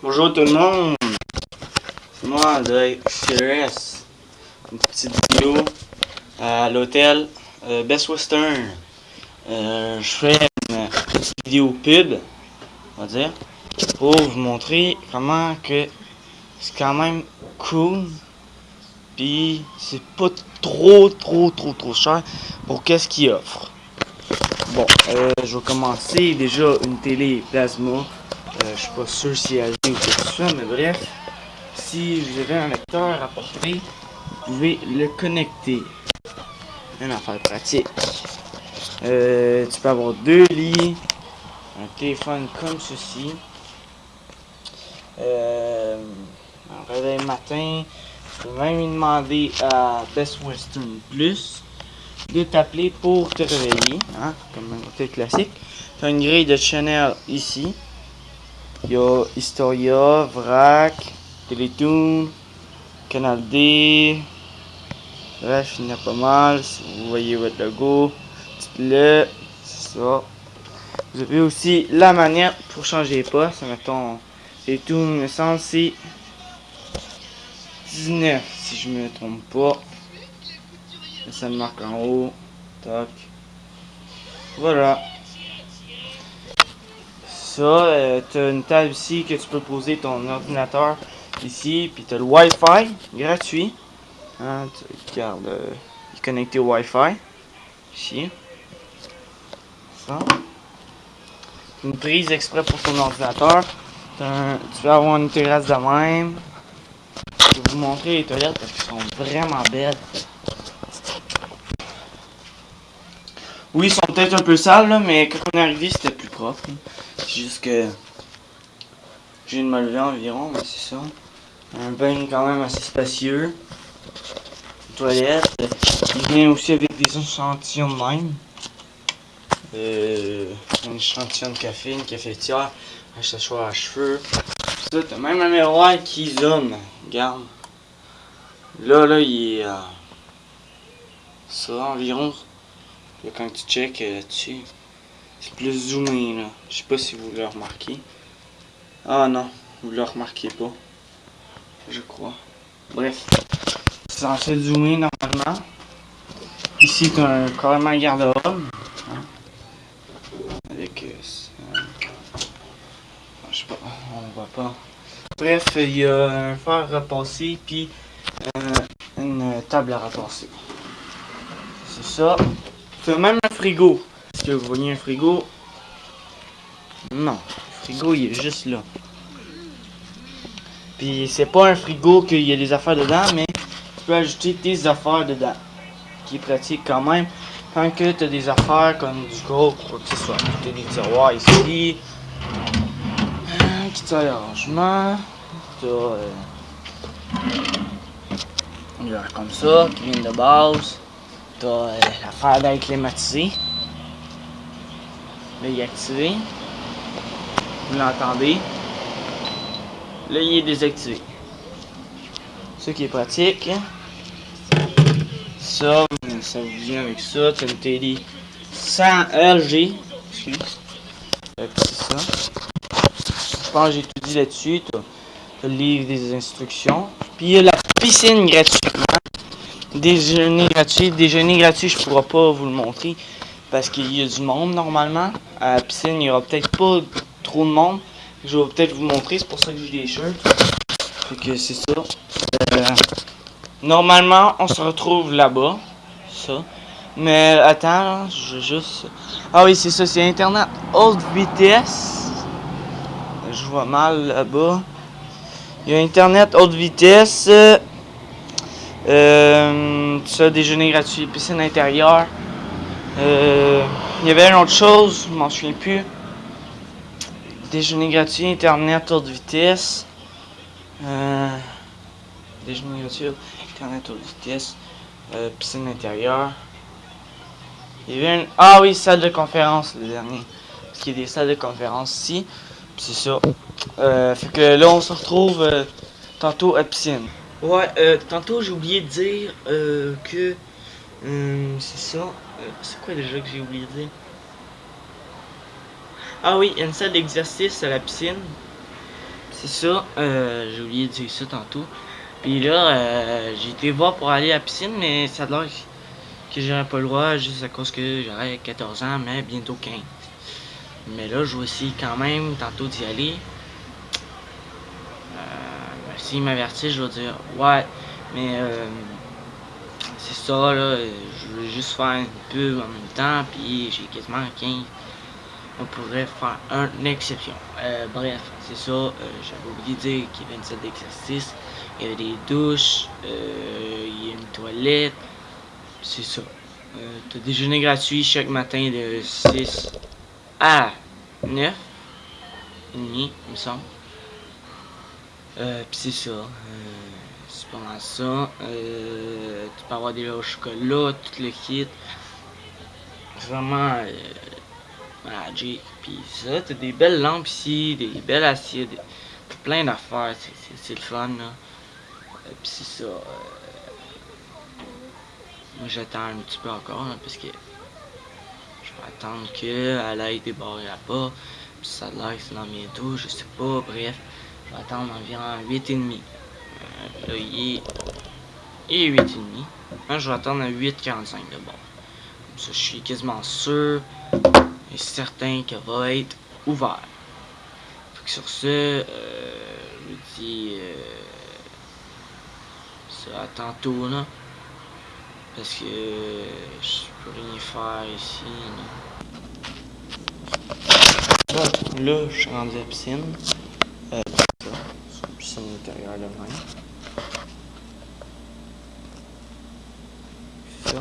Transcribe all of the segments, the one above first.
Bonjour tout le monde. C'est moi, de CRS. Une petite vidéo à l'hôtel euh, Best Western. Euh, je fais une petite vidéo pub, on va dire, pour vous montrer comment que c'est quand même cool. Puis c'est pas trop, trop, trop, trop cher pour qu'est-ce qu'il offre. Bon, euh, je vais commencer déjà une télé plasma. Euh, je suis pas sûr si elle ou quoi que ce soit, mais bref. Si vous avez un lecteur à porter, vous pouvez le connecter. Une affaire pratique. Euh, tu peux avoir deux lits, un téléphone comme ceci. Euh, un réveil matin. Tu peux même demander à Best Western Plus de t'appeler pour te réveiller, hein, comme un hôtel classique. Tu une grille de Chanel ici. Il y a Historia, Vrac, Télétoon, Canal D. Bref, il y en a pas mal. Vous voyez votre logo. C'est ça. Vous avez aussi la manette pour changer les postes. Mettons, Télétoon, me semble, c'est 19, si je me trompe pas. Ça me marque en haut. Tac. Voilà. Ça, euh, tu as une table ici que tu peux poser ton ordinateur ici. Puis tu as le Wi-Fi gratuit. Hein, tu euh, il est connecté au Wi-Fi. Ici. Ça. Une prise exprès pour ton ordinateur. Tu peux avoir une terrasse de même. Je vais vous montrer les toilettes parce qu'elles sont vraiment belles. Oui, ils sont peut-être un peu sales, là, mais quand on est arrivé, c'était plus propre. C'est juste que j'ai de me environ, mais c'est ça. Un bain quand même assez spacieux. Une toilette. Il vient aussi avec des échantillons de même. Euh, un échantillon de café, une cafetière, un séchoir à cheveux. Ça, t'as même un miroir qui zoome. Regarde. Là, là, il est à... ça environ Quand tu check euh, dessus, c'est plus zoomé là. Je sais pas si vous le remarquez. Ah non, vous le remarquez pas. Je crois. Bref, c'est censé zoomer normalement. Ici, tu as un carrément garde-robe. Hein? Avec. Euh, je sais pas, on voit pas. Bref, il y a un fer repasser, puis euh, une table à repasser. C'est ça. As même un frigo. Est-ce que vous voyez un frigo? Non. Le frigo, il est juste là. Puis c'est pas un frigo qu'il y a des affaires dedans, mais tu peux ajouter tes affaires dedans. Qui est pratique quand même. Quand que tu as des affaires comme du gros, quoi que ce soit. Tu as des tiroirs ici. Un petit arrangement. Tu as... Euh, comme ça, qui vient de base. T'as euh, l'affaire d'être climatisé. Là, il est activé. Vous l'entendez. Là, il est désactivé. Ce qui est pratique. Ça, ça vient avec ça. As une télé sans LG. Excuse. C'est ça. Je pense que j'ai tout dit là-dessus. Tu le livre des instructions. Puis il y a la piscine gratuitement. Déjeuner gratuit. Déjeuner gratuit, je pourrais pas vous le montrer parce qu'il y a du monde normalement. À la piscine, il y aura peut-être pas trop de monde. Je vais peut-être vous montrer, c'est pour ça que j'ai des shirts. Fait que c'est ça. Euh, normalement, on se retrouve là-bas. Ça. Mais attends, je juste... Ah oui, c'est ça, c'est Internet haute vitesse. Je vois mal là-bas. Il y a Internet haute vitesse. Euh, ça, déjeuner gratuit, piscine intérieure. Euh, il y avait une autre chose, je m'en souviens plus. Déjeuner gratuit, internet haute vitesse. Euh, déjeuner gratuit, internet haute vitesse. Euh, piscine intérieure. Il y avait une... Ah oui, salle de conférence, le dernier. Parce qu'il y a des salles de conférence ici. C'est ça. Euh, fait que là, on se retrouve euh, tantôt à piscine. Ouais, euh, tantôt j'ai oublié de dire euh, que... Euh, c'est ça. Euh, c'est quoi déjà que j'ai oublié de dire? Ah oui, il y a une salle d'exercice à la piscine. C'est ça, euh, j'ai oublié de dire ça tantôt. Puis là, j'ai été voir pour aller à la piscine, mais ça a l'air que j'aurais pas le droit juste à cause que j'aurais 14 ans, mais bientôt 15. Mais là, je vais essayer quand même tantôt d'y aller. Euh, S'il m'avertit, je vais dire ouais, mais euh, c'est ça là, je veux juste faire une pub en même temps, puis j'ai quasiment 15. On pourrait faire une exception. Euh, bref, c'est ça. Euh, j'avais oublié de dire qu'il y avait une salle d'exercice, il y avait des douches, euh, il y a une toilette. C'est ça. Euh, T'as déjeuner gratuit chaque matin de 6 à 9 et demi, il me semble. Euh, c'est ça. Euh, c'est pas mal ça. Euh, tu peux avoir des au chocolat, tout le kit. Vraiment euh, magic. Pis ça, t'as des belles lampes ici, des belles assiettes, des- plein d'affaires. c'est- le fun là. Euh, Pis c'est ça. euh, moi j'attends un petit peu encore là, parce que je vais attendre qu'elle aille débarrer là-bas. Puis ça l'air c'est dans bientôt, je sais pas, bref. Je vais attendre environ 8h30. Euh, là, il est, est 8h30. Moi, je vais attendre à 8h45 de bord. Comme ça, je suis quasiment sûr et certain qu'elle va être ouverte. Sur ce, euh, je vous dis euh, ça à tantôt, là. Parce que je peux rien faire ici. Là, là je suis rendu à la piscine. Euh, c'est ça. C'est une piscine intérieure de même. C'est ça.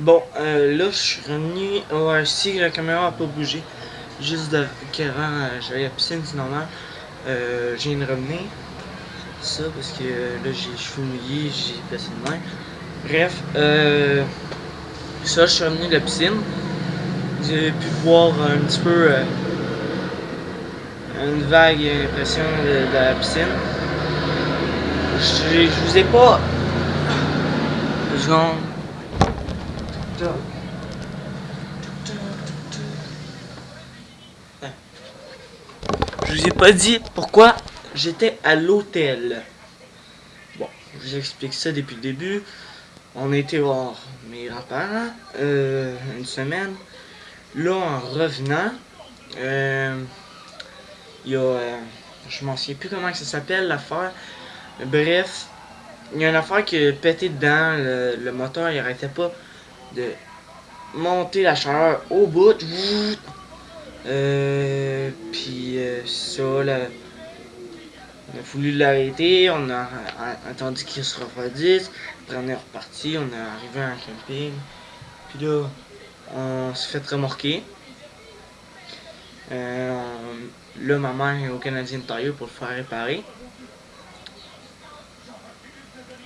Bon, euh, là, je suis revenu. Ouais, si la caméra a pas bougé. Juste qu'avant, euh, j'avais la piscine, c'est normal. Euh, j'ai une revenir. Ça, parce que euh, là, j'ai les cheveux mouillés, j'ai placé de main. Bref, euh, ça, je suis revenu de la piscine. J'ai pu voir un petit peu euh, une vague impression de, la piscine. Je, vous ai pas. Je vous ai pas dit pourquoi j'étais à l'hôtel. Bon, je vous explique ça depuis le début. On était voir mes grands-parents euh, une semaine. Là, en revenant, euh, il y a. euh, je m'en souviens plus comment ça s'appelle l'affaire. Bref, il y a une affaire qui a pété dedans. Le, le moteur, il arrêtait pas de monter la chaleur au bout. Euh, puis euh, ça, là, on a voulu l'arrêter, on a, attendu qu'il se refroidisse, après on est reparti, on est arrivé à un camping, puis là, on s'est fait remorquer. Euh, là, ma mère est au Canadian Tire pour le faire réparer.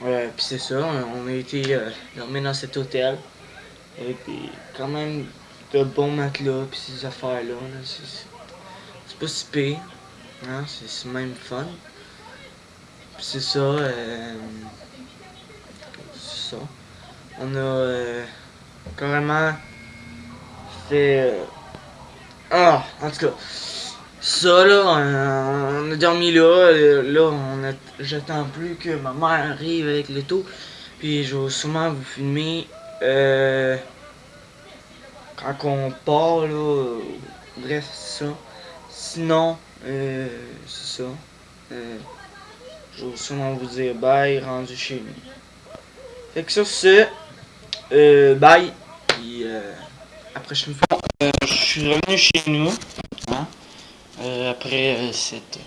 Puis c'est ça, on a été euh, dormir dans cet hôtel. Et puis, quand même, de bons matelas, puis ces affaires-là, là, c'est pas si pire. Hein, c'est même fun. C'est ça, euh, c'est ça. On a euh, carrément fait... euh, ah, en tout cas, ça là, on, a dormi là, euh, là, on j'attends plus que ma mère arrive avec l'auto, puis je vais sûrement vous filmer, euh, quand on part là, bref, ça. Sinon, euh, c'est ça. Euh, je vais sûrement vous dire bye, rendu chez nous. Fait que sur ce, euh, bye, puis euh, après je me suis revenu chez nous, hein, après cette...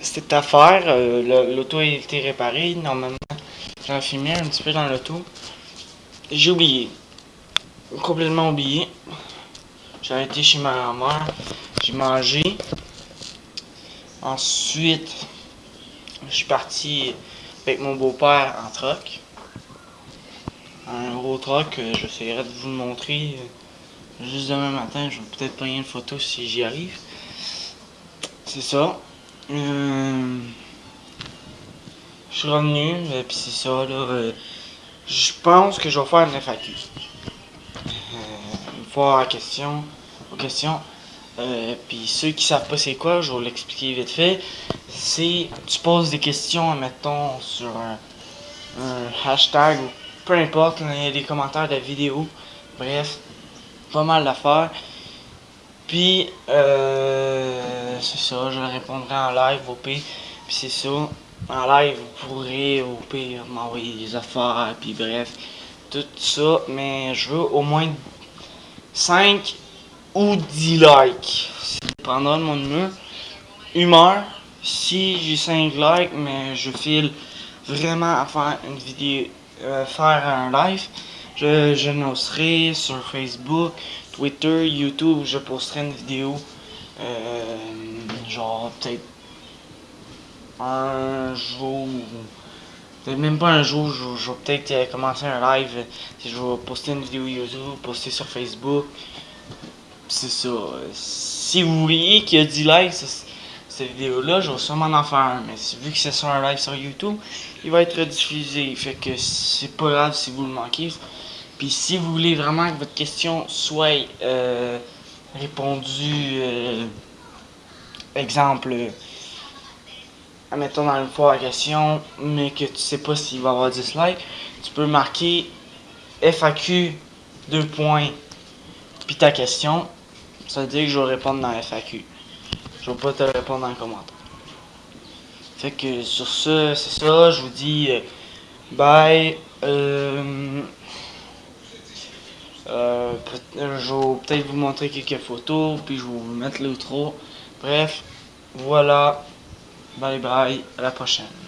Cette affaire, l'auto a été réparée, normalement j'en filmé un petit peu dans l'auto. J'ai oublié, complètement oublié. J'ai été chez ma grand-mère, j'ai mangé. Ensuite, je suis parti avec mon beau-père en troc. Un gros troc, j'essaierai de vous le montrer juste demain matin. Je vais peut-être prendre une photo si j'y arrive. C'est ça. Euh, je suis revenu, et puis c'est ça, là. euh, je pense que je vais faire une FAQ. Euh, une fois à question, aux questions. Euh, puis ceux qui savent pas c'est quoi, je vais l'expliquer vite fait. C'est tu poses des questions, mettons, sur un, hashtag ou peu importe, il y a des commentaires de vidéos. Bref, pas mal d'affaires. Puis euh, c'est ça, je répondrai en live au pire. Puis c'est ça. En live, vous pourrez au pire m'envoyer des affaires, puis bref, tout ça. Mais je veux au moins 5 ou 10 likes. Ça dépendra de mon humeur. Humeur. Si j'ai 5 likes, mais je file vraiment à faire une vidéo, euh, faire un live, je, je l'annoncerai sur Facebook, Twitter, YouTube, je posterai une vidéo. euh, genre peut-être un jour. Peut-être même pas un jour, je, je vais peut-être euh, commencer un live. euh, Je vais poster une vidéo YouTube, poster sur Facebook. C'est ça. Si vous voyez qu'il y a 10 likes cette vidéo-là, je vais sûrement en faire un. Mais si- vu que c'est sur un live sur YouTube, il va être diffusé. Fait que c'est pas grave si vous le manquez. Puis si vous voulez vraiment que votre question soit euh, répondue, exemple, admettons dans une fois à question, mais que tu sais pas s'il va y avoir 10 likes, tu peux marquer FAQ 2 points puis ta question. Ça veut dire que je vais répondre dans FAQ. Je vais pas te répondre dans le commentaire. Fait que sur ce, c'est ça, je vous dis euh, bye. Euh, euh, je vais peut-être vous montrer quelques photos, puis je vais vous mettre l'outro. Bref, voilà. Bye bye, à la prochaine.